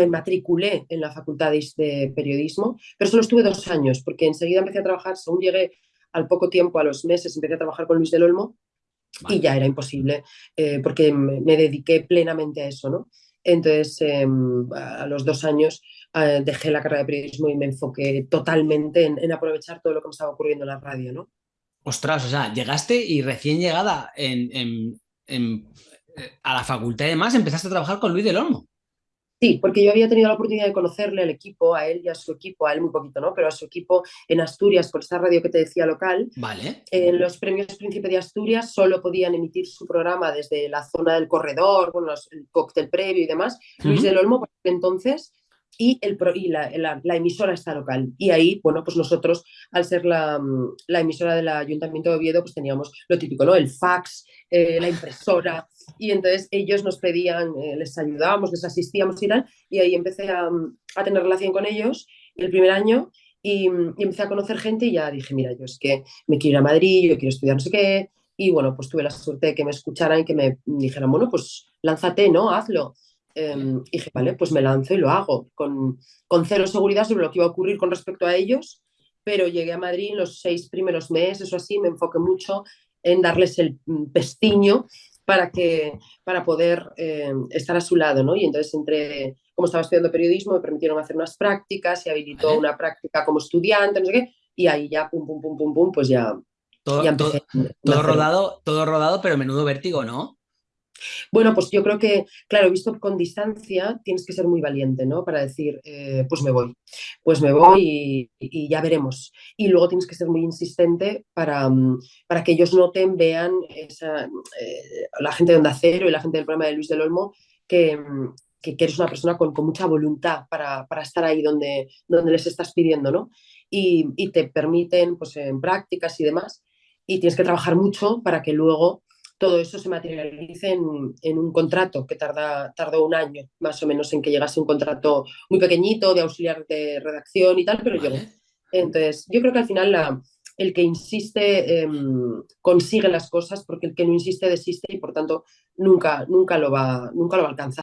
me matriculé en la facultad de periodismo, pero solo estuve dos años, porque enseguida empecé a trabajar, según llegué al poco tiempo, a los meses, empecé a trabajar con Luis del Olmo y ya era imposible, eh, porque me, dediqué plenamente a eso, ¿no? Entonces, em, a los dos años eh, dejé la carrera de periodismo y me enfoqué totalmente en, aprovechar todo lo que me estaba ocurriendo en la radio, ¿no? Ostras, o sea, llegaste y recién llegada a la facultad y demás empezaste a trabajar con Luis del Olmo. Sí, porque yo había tenido la oportunidad de conocerle al equipo, a él y a su equipo, a él muy poquito, ¿no? Pero a su equipo en Asturias, por esta radio que te decía local. Vale. En los premios Príncipe de Asturias solo podían emitir su programa desde la zona del corredor, bueno, el cóctel previo y demás. Luis del Olmo, por entonces, y, el, y la, la, emisora está local. Y ahí, bueno, pues nosotros, al ser la, la, emisora del Ayuntamiento de Oviedo, pues teníamos lo típico, ¿no? El fax, eh, la impresora, y entonces ellos nos pedían, eh, les ayudábamos, les asistíamos y tal, y ahí empecé a, a tener relación con ellos el primer año y, y, empecé a conocer gente y ya dije, mira, yo es que me quiero ir a Madrid, yo quiero estudiar no sé qué, y bueno, pues tuve la suerte de que me escucharan y que me dijeran, bueno, pues lánzate, ¿no? Hazlo. Em, y dije, vale, pues me lanzo y lo hago, con, con cero seguridad sobre lo que iba a ocurrir con respecto a ellos, pero llegué a Madrid en los seis primeros meses o así, me enfoqué mucho en darles el mm, pestiño para, que, para poder em, estar a su lado, ¿no? Y entonces entre, como estaba estudiando periodismo, me permitieron hacer unas prácticas, y habilitó una práctica como estudiante, no sé qué, y ahí ya, pum, pum, pum, pum, pum, pues ya... Todo, todo rodado, todo rodado, pero menudo vértigo, ¿no? Bueno, pues yo creo que, claro, visto con distancia, tienes que ser muy valiente, ¿no? Para decir, eh, pues me voy, pues me voy y, ya veremos. Y luego tienes que ser muy insistente para, mm, para que ellos noten, vean esa, eh, la gente de Onda Cero y la gente del programa de Luis del Olmo, que, mm, que, eres una persona con, mucha voluntad para, para, estar ahí donde, donde les estás pidiendo, ¿no? Y, y te permiten, pues en prácticas y demás, y tienes que trabajar mucho para que luego todo eso se materialice en, un contrato que tarda, tardó un año más o menos en que llegase un contrato muy pequeñito de auxiliar de redacción y tal, pero llegó. Entonces, yo creo que al final la, el que insiste em, consigue las cosas porque el que no insiste desiste y por tanto nunca, nunca, lo, va, nunca lo va a alcanzar.